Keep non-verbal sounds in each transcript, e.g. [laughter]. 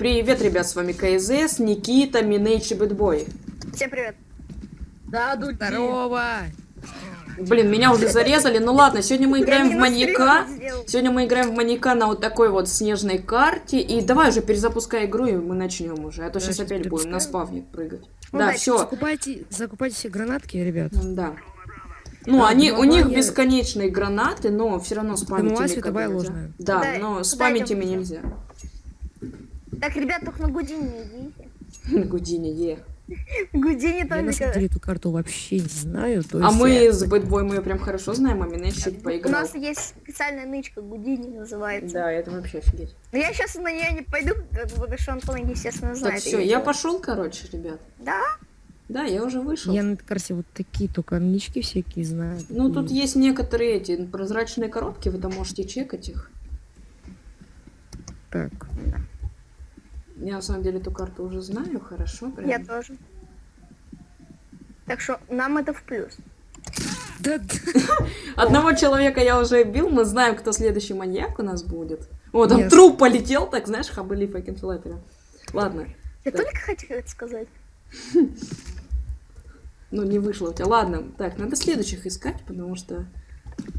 Привет, ребят, с вами КЗС, Никита, Минейч и Бэтбой. Всем привет. Да, Дуди. Здорово! Блин, меня уже зарезали, ну ладно, сегодня мы играем в маньяка. Сегодня мы играем в маньяка на вот такой вот снежной карте. И давай уже перезапускай игру, и мы начнем уже. А то Да, сейчас опять будем на спавне прыгать. Ну да, да, все. Закупайте, закупайте все гранатки, ребят. Да. Ну, Да, они, у них я- бесконечные гранаты, но все равно спамить ими нельзя. ложную. Да, Куда- но спамить ими нельзя. Так, ребят, только на Гудини не идите. [laughs] Гудини, е. Гудини Я на самом только... деле эту карту вообще не знаю. То А мы я- с Бэтбой мы прям хорошо знаем, а Минейч чуть У поиграл. нас есть специальная нычка, Гудини называется. Да, это вообще офигеть. Но я сейчас на нее не пойду, потому что Антон, естественно, знает. Так, все, я пошел, короче, ребят. Да? Да, я уже вышел. Я на этой карте вот такие только нички всякие знаю. Ну, тут есть некоторые эти прозрачные коробки, вы там можете чекать их. Так. Я на самом деле эту карту уже знаю, хорошо, прям. Я тоже. Так что нам это в плюс. Да. [laughs] Одного человека я уже бил, мы знаем, кто следующий маньяк у нас будет. О, там Yes. труп полетел, так знаешь, хабали fucking флэпера. Ладно, Я Да. только хотел это сказать. [laughs] ну не вышло у тебя. Ладно, так, надо следующих искать, потому что...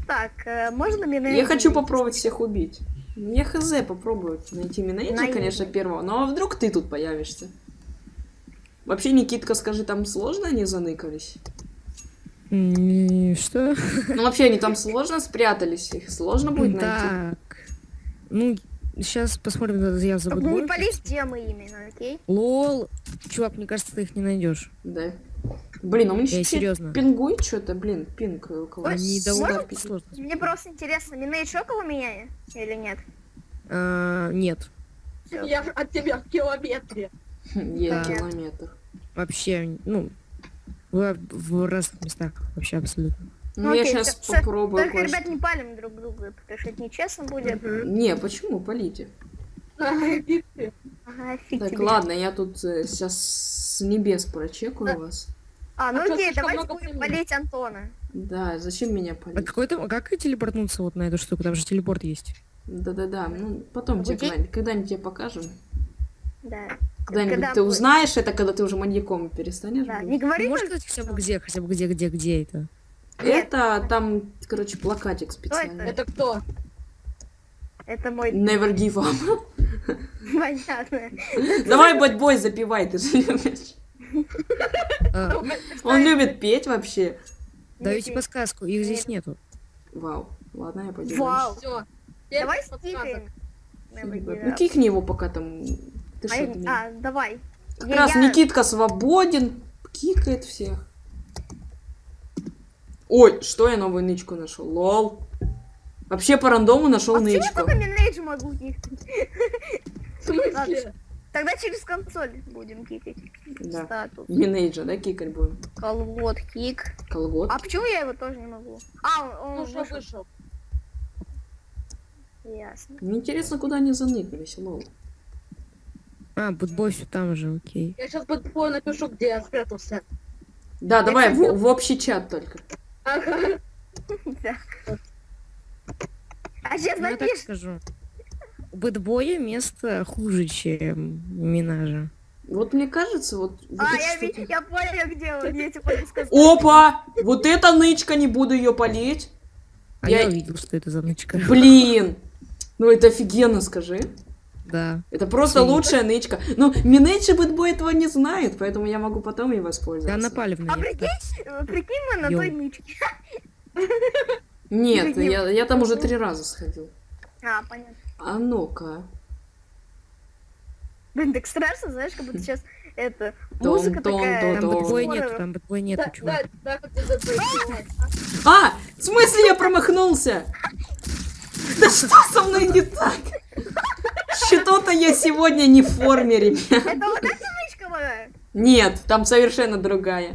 Так, э, можно мне Я хочу попробовать всех убить. Я хз попробую найти Найди. конечно, первого, но а вдруг ты тут появишься? Вообще, Никитка, скажи, там сложно они заныкались? Что? Ну, вообще, они там сложно спрятались, их сложно будет найти. Так. Ну, сейчас посмотрим, я забуду. не где мы именно, окей? Лол. Чувак, мне кажется, ты их не найдешь. Да. Блин, а у меня Я чуть-чуть серьезно. пингует что-то, блин, пинг э, у кого Они довольно сложно. Мне просто интересно, Минейдж около меня или нет? А, Нет. Я от тебя в километре. Да. километр. Вообще, ну, в, в разных местах вообще абсолютно. Ну, я окей, сейчас попробую Только, ребят, не палим друг друга, потому что это нечестно будет. Не, почему? Полите. Так, ладно, я тут сейчас с небес прочекаю вас. А, ну А окей, давайте будем болеть Антона. Да, зачем меня А полить? какой там, как телепортнуться вот на эту штуку? Там же телепорт есть. Да-да-да, ну, потом тебе когда-нибудь, тебе покажем. Да. Когда-нибудь Когда ты будет? узнаешь это, когда ты уже маньяком перестанешь Да, быть. не говори только- сказать хотя бы где, хотя бы где, где, где это? Это там, короче, плакатик специальный. Это кто? Это мой... Never give up. Понятно. Давай, бэтбой, запивай, ты же любишь. А, Он любит петь вообще. даете подсказку, их здесь Нет. нету. Вау. Ладно, я пойду. Вау. Все. Давай стикаем. Ну, кикни его, пока там... Ты А, меня- а, давай. Как Я- раз я- Никитка свободен, кикает всех. Ой, что я новую нычку нашел? Лол. Вообще по рандому нашел А нычку. только Минейдж могу кикнуть? Тогда через консоль будем кикать. Да. Статус. Минейджа, да, кикать будем? Колгот, кик. Колгот. А почему я его тоже не могу? А, он, Ну вышел. вышел? Ясно. Мне интересно, куда они заныкались, лол. А, Бутбой все там же, окей. Я сейчас бытбой напишу, где я спрятался. Да, давай в, в общий чат только. Ага. [laughs] Да. А сейчас Ну, я так скажу. У Бэтбоя место хуже, чем у Минажа. Вот мне кажется, вот... вот А, я, ви- я понял, где он. Я тебе скажу. Опа! Вот эта нычка, не буду ее полить. А Я- я, увидел, что это за нычка. Блин! Ну это офигенно, скажи. Да. Это просто Ценю. лучшая нычка. Ну, Минейдж и Бэтбой этого не знают, поэтому я могу потом и Да, воспользоваться. напали в А меня. прикинь, э, прикинь мы на той нычке. [laughs] Нет, я, я там уже три раза сходил. А, понятно. А ну-ка. Блин, так страшно, знаешь, как будто [laughs] сейчас это музыка том, такая. Там то- Бэтбоя нету, там Бэтбоя нету, Да, чувак. да, да, как ты запретил. А! В смысле я промахнулся? Да что со мной не так? Что-то я сегодня не в форме, ребят. Это вот эта нычка моя? Нет, там совершенно другая.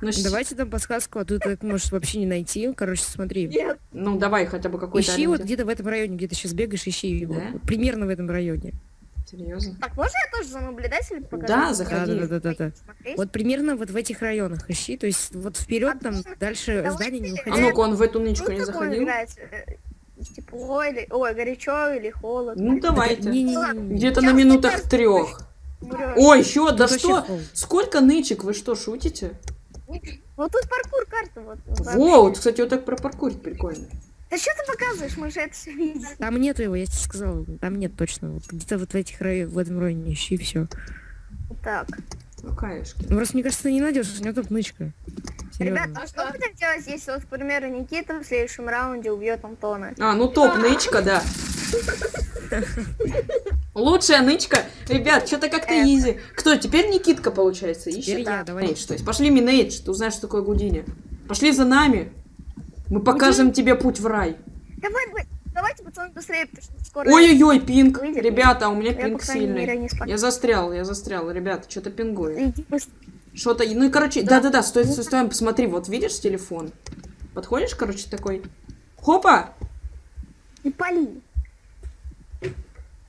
Ну, Давайте там подсказку, а тут так можешь вообще не найти. Короче, смотри. Нет, ну давай хотя бы какой-то Ищи вот где-то в этом районе, где ты сейчас бегаешь, ищи его. Да? Примерно в этом районе. Серьезно? Так, можно я тоже за наблюдателем покажу? Да, заходи. Да, да, да, да, да. Вот примерно вот в этих районах ищи. То есть вот вперед там дальше Давайте, здание не А выходи. ну-ка, он в эту нычку не заходил? играет? Э, тепло или... Ой, горячо или холодно. Ну давайте. Не-не-не. Где-то на минутах трех. Ой, еще, да что? Сколько нычек? Вы что, шутите? Вот тут паркур карта. Вот. Во, вот, кстати, вот так пропаркурить прикольно. Да что ты показываешь? Мы же это все видим. Там нету его, я тебе сказал. Там нет точно. Вот где-то вот в этих рай- в этом районе ищи и все. Так. Ну, конечно. Просто мне кажется, ты не найдешь, у него тут нычка. Ребят, Серьезно. а что будем делать, если вот, к примеру, Никита в следующем раунде убьет Антона? А, ну топ нычка, да. [laughs] Лучшая нычка. Ребят, что-то как-то Э. изи. Кто, теперь Никитка, получается, ищет? Теперь я, давай. Минейдж, то есть. Пошли Минейдж, ты узнаешь, что такое Гудини. Пошли за нами. Мы покажем тебе путь в рай. Давай, давай, давайте, пацаны, быстрее, потому что скоро... Ой-ой-ой, пинг. Выйдет. Ребята, у меня Я, пинг мере, сильный. Я застрял, я застрял. Ребята, что-то пингует. Что-то, ну и короче, да-да-да, стой, стой, стой, посмотри, вот видишь телефон? Подходишь, короче, такой, хопа, И пали.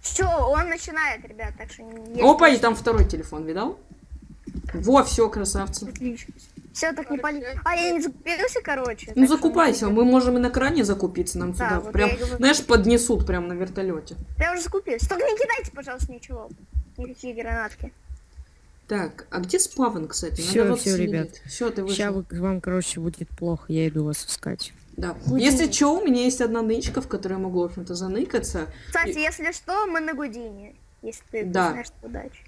Все, он начинает, ребят, так что... не- опа, и там второй телефон, видал? Во, все, красавцы. Отлично. Все, так не пали. А, я не закупился, короче. Ну закупайся, мы можем и на кране закупиться, нам Да, сюда вот прям, говорю. знаешь, поднесут прям на вертолете. Я уже закупился. Только не кидайте, пожалуйста, ничего. Никакие гранатки. Так, а где спавн, кстати? Всё, всё, ребят. Все, ты Сейчас вышел. вам, короче, будет плохо, я иду вас искать. Да. Гудини. Если что, у меня есть одна нычка, в которой я могу, в общем-то, заныкаться. Кстати, И- если что, мы на Гудине. Если ты Да. знаешь удачи.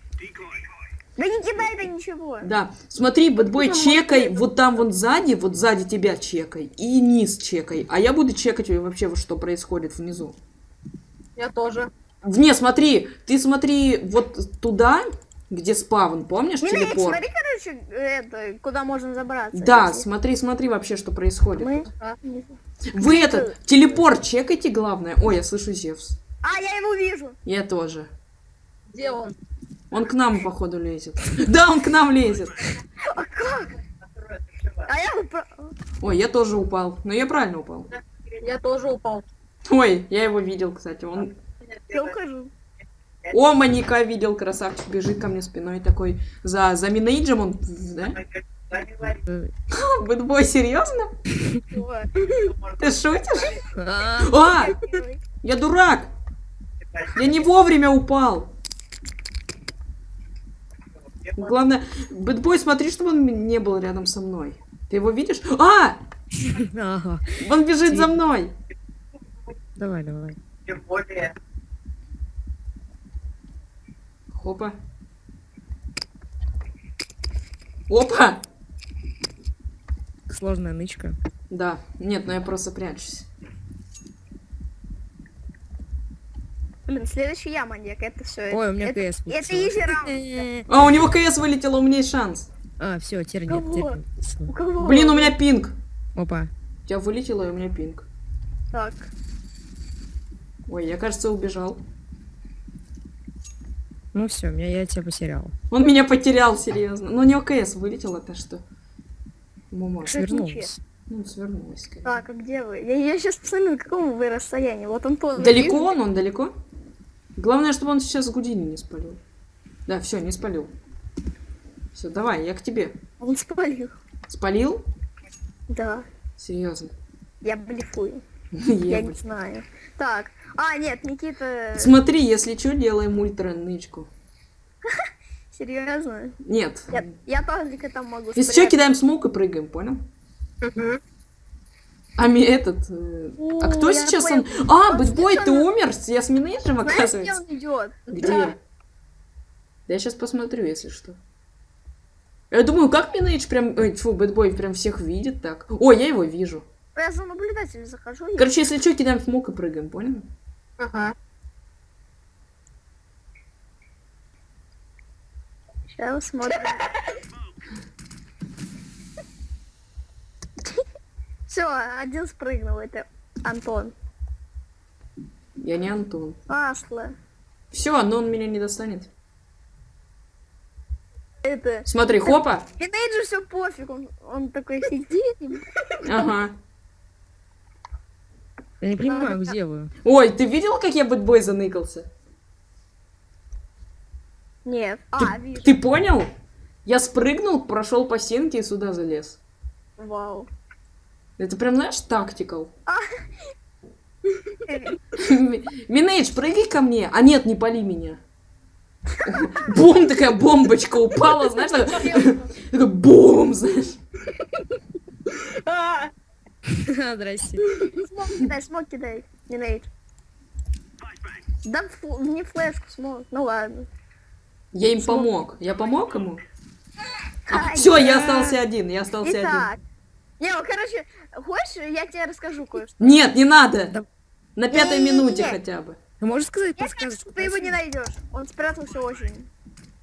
Да не кидай это ничего. Да, смотри, бэтбой, чекай может, вот там вон сзади, вот сзади тебя чекай, и низ чекай, а я буду чекать вообще, вот что происходит внизу. Я тоже. Не, смотри, ты смотри вот туда, где спавн, помнишь, Не, не, телепорт? смотри, короче, это, куда можно забраться. Да, если смотри, смотри вообще, что происходит. Мы... Вы этот, телепорт чекайте, главное. Ой, я слышу Зевс. А, я его вижу. Я тоже. Где он? Он к нам, походу, лезет. Да, он к нам лезет. А как? А я упра- Ой, я тоже упал. Но я правильно упал. Я тоже упал. Ой, я его видел, кстати. Он Я ухожу. О, маньяка видел, красавчик, бежит ко мне спиной такой. За, за минейджем он, да? Э, Бэтбой, серьезно? Ты шутишь? а, А, я дурак! Я не вовремя упал. Главное, Бэтбой, смотри, чтобы он не был рядом со мной. Ты его видишь? А! Он бежит за мной. Давай, давай. Хопа. Опа! Сложная нычка. Да, нет, ну я просто прячусь. Блин, следующий я маньяк, это все. Ой, у меня это, КС Это вылетело. изи раунд. [laughs] А, у него КС вылетело, у меня есть шанс. А, все, теперь нет, теперь. У кого? Блин, у меня пинг. Опа. У тебя вылетело, и у меня пинг. Так. Ой, я, кажется, убежал. Ну все, меня я тебя потерял. Он меня потерял, серьезно. Но у него КС вылетело, то что... Это Свернулась. Ну, свернулась, конечно. Так, а где вы? Я, сейчас посмотрю, на каком вы расстоянии. Вот он тоже. Далеко он, он далеко? Главное, чтобы он сейчас Гудини не спалил. Да, все, не спалил. Все, давай, я к тебе. Он спалил. Спалил? Да. Серьезно. Я блефую. [laughs] Я Я не знаю. Так. А, нет, Никита. Смотри, если что, делаем ультра нычку. [laughs] Серьезно? Нет. Я, я только там могу Если что, кидаем смог и прыгаем, понял? Мгм. А ми этот... э, О, а кто сейчас понял. он... А, Бэтбой, ты умер? Я с Минейджем, Знаешь, где оказывается. он идет? Где? Да. Да я сейчас посмотрю, если что. Я думаю, как Минейдж прям... Ой, фу, Бэтбой прям всех видит так. О, я его вижу. Я за наблюдателем захожу. Короче, если что, кидаем смог и прыгаем, понял? Ага. Сейчас смотрим. Все, один спрыгнул, это Антон. Я не Антон. Масло. Все, но он меня не достанет. Это... Смотри, хопа. Тинейджер все пофиг, он, он такой сидит. и- Ага. Я не понимаю, где вы. Ой, ты видел, как я Бэтбой заныкался? Нет. А, вижу. Ты понял? Я спрыгнул, прошел по стенке и сюда залез. Вау. Это прям, знаешь, тактикал. [laughs] Минейдж, прыгай ко мне. А нет, не пали меня. Бум, такая бомбочка упала, знаешь, такая бум, знаешь. А, [laughs] Здрасте. Смог кидай, смог кидай. Не нейт. Да не флешку смог. Ну ладно. Я им помог. Я помог ему? Ай, Все, я остался один, я остался один. Не, ну короче, хочешь, я тебе расскажу кое-что. Нет, не надо. Да. На пятой минуте хотя бы. Ты можешь сказать Я подсказочку? ты его не найдешь. Он спрятался очень.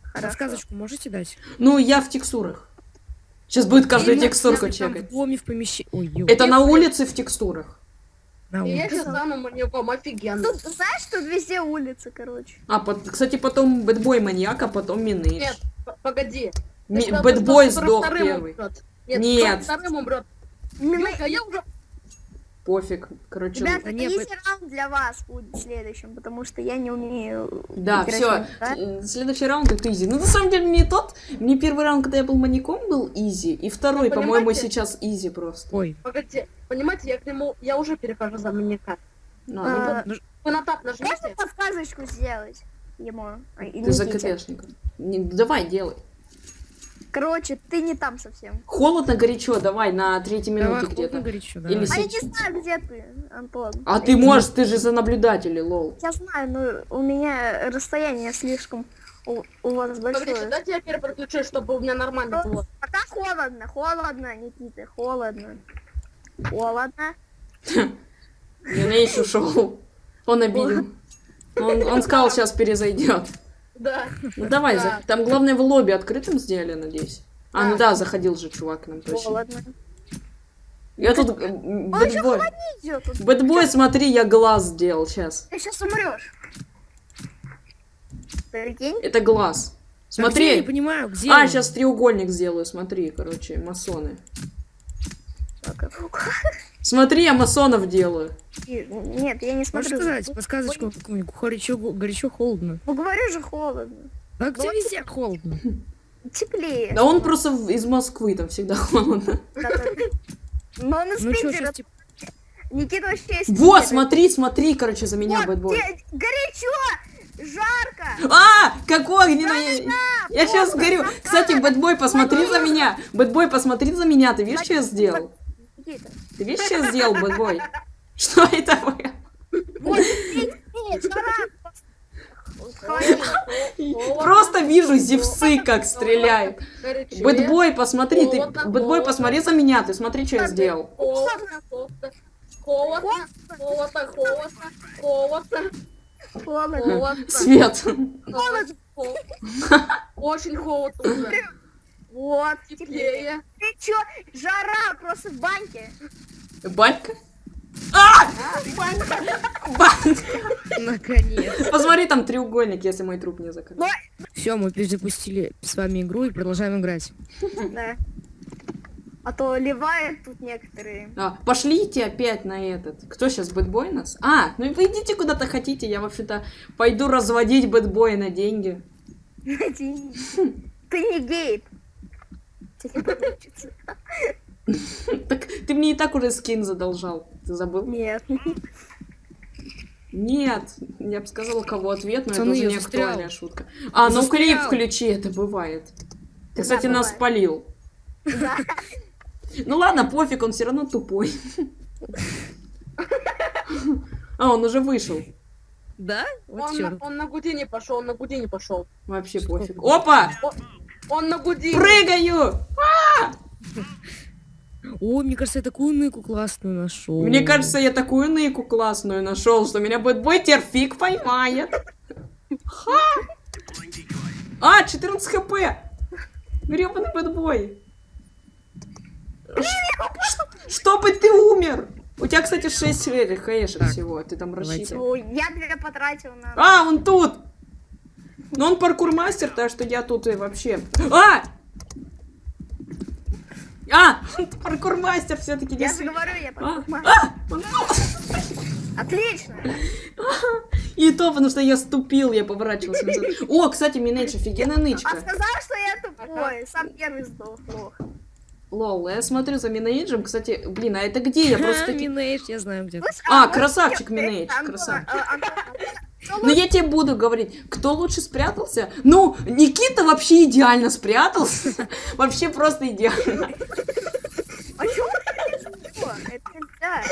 Хорошо. Подсказочку можете дать? Ну, я в текстурах. Сейчас будет каждую Или текстурку чекать. в доме в помещении. Ой, ё. Это на улице в текстурах. На и я улице. сейчас стану маньяком, офигенно. Тут, знаешь, тут везде улицы, короче. А, под- кстати, потом бэтбой маньяк, а потом минейдж. Нет, погоди. Ми- Бэтбой сдох первый. умрет. Нет, Нет. вторым умрет. Мина- Юлька, я уже... Пофиг. Короче, Ребята, Да не, easy раунд для вас будет следующим, потому что я не умею Да, все. да? Следующий раунд это изи. Ну, на самом деле, не тот. Мне первый раунд, когда я был маньяком, был изи. И второй, по-моему, сейчас изи просто. Ой. Погоди, понимаете, я к нему... Я уже перехожу за маньяка. На, А, ну, Вы на тап Можно нажмите. подсказочку сделать ему? А, ты за. Не, давай, делай. Короче, ты не там совсем. Холодно, горячо, давай, на третьей минуте холодно, где-то. горячо, Или. А я не знаю, где ты, Антон. А ты можешь, ты же за наблюдателей, лол. Я знаю, но у меня расстояние слишком у, у вас большое. дайте я перепроключусь, чтобы у меня нормально было. Пока холодно, холодно, Никита, холодно. Холодно. [laughs] Минейдж ушел. Он обидел. Он, он сказал, сейчас перезайдет. Да. Ну давай, Да. за- там главное в лобби открытым сделали, надеюсь. А, ну Да. да, заходил же чувак к нам точно. Холодно. Я тут... э, Бэтбой. холоднее идет. тут. Бэтбой, смотри, я глаз сделал сейчас. Ты сейчас умрешь. Прикинь? Это глаз. А где, Я не Смотри. понимаю, где А, он? сейчас треугольник сделаю, смотри, короче, масоны. Смотри, я масонов делаю. Нет, я не Можешь смотрю. сказать подсказочку какую-нибудь? Горячо, горячо, холодно. Ну говорю же холодно. Да где везде холодно? [laughs] Теплее. Да он просто из Москвы, там всегда холодно. Но он [laughs] из Ну что, Питера. Никита вообще из Вот, смотри, смотри, короче, за меня Вот, бэтбой. горячо, жарко. А, какой огненно... Я сейчас горю. Кстати, бэтбой, посмотри за меня. Бэтбой, посмотри за меня. Ты видишь, что я сделал? Ты видишь, что я сделал, бэтбой? [laughs] Что это было? [laughs] Просто вижу зевсы, как стреляют. Бэтбой, посмотри, ты... Бэтбой, посмотри за меня. Ты смотри, что я сделал. Холодно, холодно, холодно, холодно, холодно, холодно, Холодно. холодно, Свет. холодно, [laughs] очень холодно уже, Вот, теплее. Ты чё, жара просто в баньке. Банька? А! Банька. Наконец. Посмотри, там треугольник, если мой труп не закрыт. Все, мы перезапустили с вами игру и продолжаем играть. Да. А то ливают тут некоторые. А, пошлите опять на этот. Кто сейчас, бэтбой нас? А, ну и вы идите куда-то хотите. Я вообще-то пойду разводить бэтбоя на деньги. Ты ты не гейб. Тебе получится. [laughs] Так ты мне и так уже скин задолжал. Ты забыл? Нет. Нет, я бы сказала, кого ответ, но Пацаны, это уже я не застрял. актуальная шутка. А, ну Застрял. клип включи, это бывает. Ты, Да, кстати, нас бывает. спалил. Да. [laughs] Ну ладно, пофиг, он все равно тупой. [laughs] А, он уже вышел. Да? Вот Он, на- он на Гудини пошел, он на Гудини пошел. Вообще Что пофиг. Опа! Он на Гудини. Прыгаю! О, мне кажется, я такую ныку классную нашел. Мне кажется, я такую ныку классную нашел, что меня бэтбой теперь фиг поймает. Ха! А, 14 хп! Гребаный бэтбой. Чтобы ты умер! У тебя, кстати, 6 хэшек всего, ты там рассчитывал. Я тебя потратил на... А, он тут! Но он паркур-мастер, так что я тут и вообще... А! А! Паркур-мастер все-таки Я же говорю, я А, понимаю. а, Отлично. И то, потому что я ступил, я поворачивался назад. О, кстати, Минейдж, офигенная А нычка. сказал, что я тупой. Сам первый сдох. Лох. Лол, я смотрю за Минейджем, кстати, блин, а это где? Я просто... [laughs] Минейдж, я знаю где. А, красавчик Минейдж, красавчик. А, Ну я тебе буду говорить, кто лучше спрятался? Ну, Никита вообще идеально спрятался. [laughs] Вообще просто идеально. А вы так что? А.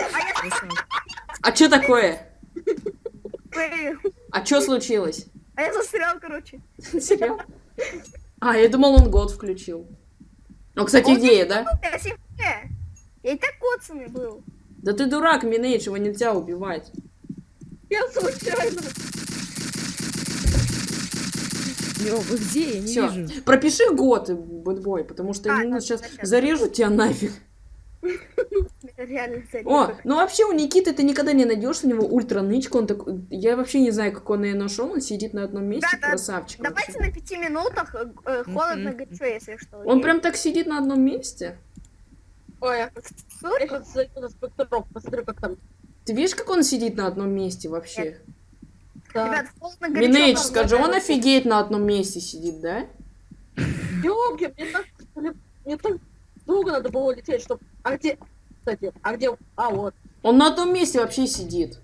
А что такое? А что случилось? А я застрял, короче. Серьезно? А, я думал, он год включил. Ну, кстати, идея, да? Я и так коцанный был. Да ты дурак, Минейдж, его нельзя убивать. Я случайно. Йо, вы где? Я не Все, вижу. пропиши год, бэтбой, потому что А, я да, сейчас сейчас. зарежу тебя нафиг. О, ну вообще у Никиты ты никогда не найдешь у него ультра нычку, он такой, я вообще не знаю, как он ее нашел, он сидит на одном месте, Да, да, красавчик. Давайте вообще. на пяти минутах э, э, холодно Мгм. горячо, если что. Он прям так сидит на одном месте. Ой, я Супер. сейчас зайду на спектрок, посмотрю, как там. Ты видишь, как он сидит на одном месте вообще? Да. Ребят, холодно горячо. Скажи, он офигеет на одном месте сидит, да? Ёлки, мне так, мне, так долго надо было лететь, чтобы... А где... Кстати, а где... А, вот. Он на одном месте вообще сидит.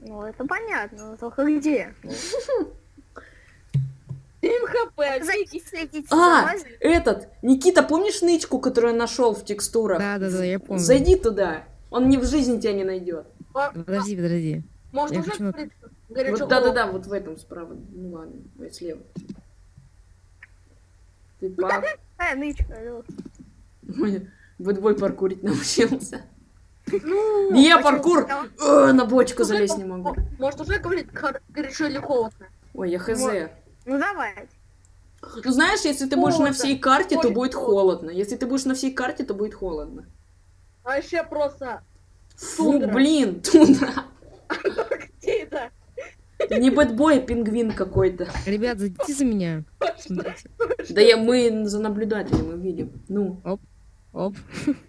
Ну, это понятно, но только где? 7 хп, Зайдите, следите А, этот, Никита, помнишь нычку, которую я нашел в текстурах? Да, да, да, я помню. Зайди туда. Он ни в жизни тебя не найдет. Подожди, подожди. Может, Я уже хочу горячо Вот да-да-да, вот в этом справа. Ну ладно, ой, слева. Ты пап. Нычка, алло. Ой, Бэтбой паркурить научился. Ну, [laughs] Не я паркур! Э, На бочку залезть не могу. мо- Может, уже говорить гор- горячо или холодно? Ой, я хз. Вот. Ну, давай. Ну знаешь, если ты будешь на всей карте, то будет холодно. Если ты будешь на всей карте, то будет холодно. А еще просто... Фу, Тундра. блин, тундра. [laughs] Где это? Не бэтбой, а пингвин какой-то. Ребят, зайдите за меня. Да я, мы за наблюдателем мы видим. Ну, Оп.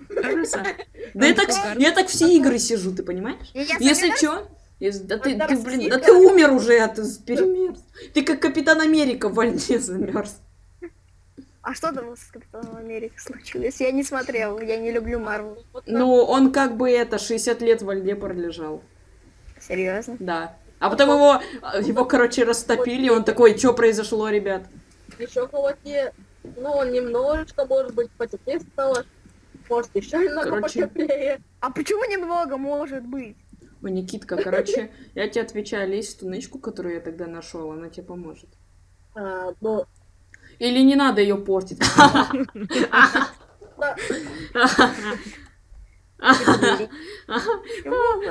краса. [laughs] Да я так, я так все игры сижу, ты понимаешь? Если чё, если- да ты, ты, блин, да ты умер уже, а ты перемерз. Ты как Капитан Америка в войне замерз. А что там с Капитаном Америки случилось? Я не смотрел, я не люблю Марвел. Ну, он как бы это, 60 лет во льде пролежал. Серьезно? Да. А потом его, его, короче, растопили, и он такой, что произошло, ребят? Еще холоднее. Ну, немножечко, может быть, потеплее стало. Может, еще немного Короче. потеплее. А почему немного может быть? Ой, Никитка, короче, я тебе отвечаю, лезь в ту нычку, которую я тогда нашел, она тебе поможет. А, ну, Или не надо ее портить. [laughs]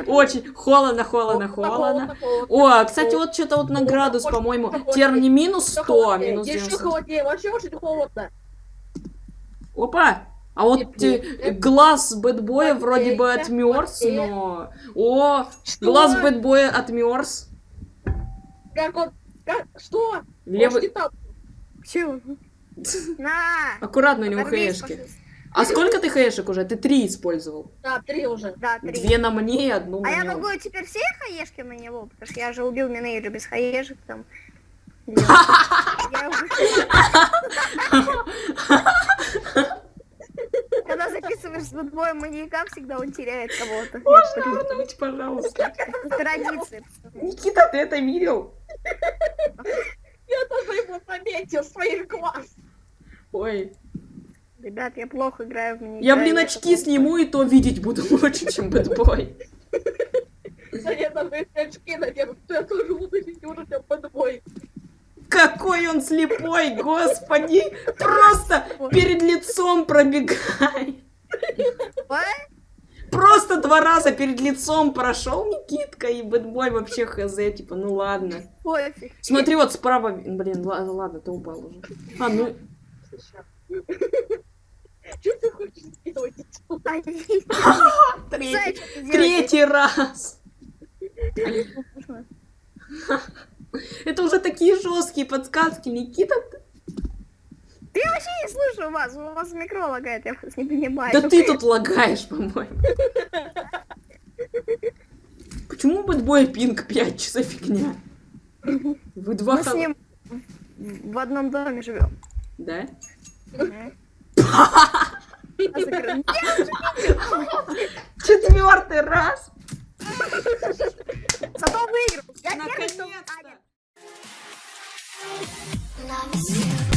Очень холодно, холодно, холодно. О, кстати, вот что-то вот на градус, по-моему, теперь не минус 100, а минус Еще 90. холоднее, вообще очень холодно. Опа! А вот Теплее. э, глаз бэтбоя вроде бы отмерз, но... О, Что? глаз бэтбоя отмерз. Как он... Как? Что? Левый... Может? Чего? На! Аккуратно, у него хэшки. А сколько ты хэшек уже? Ты три использовал. Да, три уже. Да, три. Две на мне и одну А на я нем. могу теперь все хаешки на него, потому что я же убил Минейджа без хаешек там. [laughs] Я уже- [laughs] Когда записываешь с бэтбоем маньяка, всегда он теряет кого-то. Можно вернуть, пожалуйста. Это традиция. Никита, ты это видел? [laughs] Я тоже его заметил, своих глаз. Ой. Ребят, я плохо играю в маньяка. Я, блин, очки сниму, и то видеть буду [laughs] лучше, чем бэтбой. Да я даже очки надену, я тоже буду видеть уже тебя под бой. Какой он слепой, господи! Просто перед лицом пробегай. Ой, Просто два раза перед лицом прошел Никитка, и бэтбой вообще хз, типа, ну ладно. пофиг. Смотри, вот справа, блин, ла- ладно, ты упал уже. А, ну, Что ты хочешь сделать? Третий раз. Это уже такие жесткие подсказки, Никита. Слышу вас, у вас микро лагает, я вас не понимаю. Да ты тут лагаешь, по-моему. Почему бэтбой пинг 5? Что за фигня? Вы два Мы с ним в одном доме живем. Да? Четвертый раз. Зато выиграл. Я первый, кто- Наконец-то.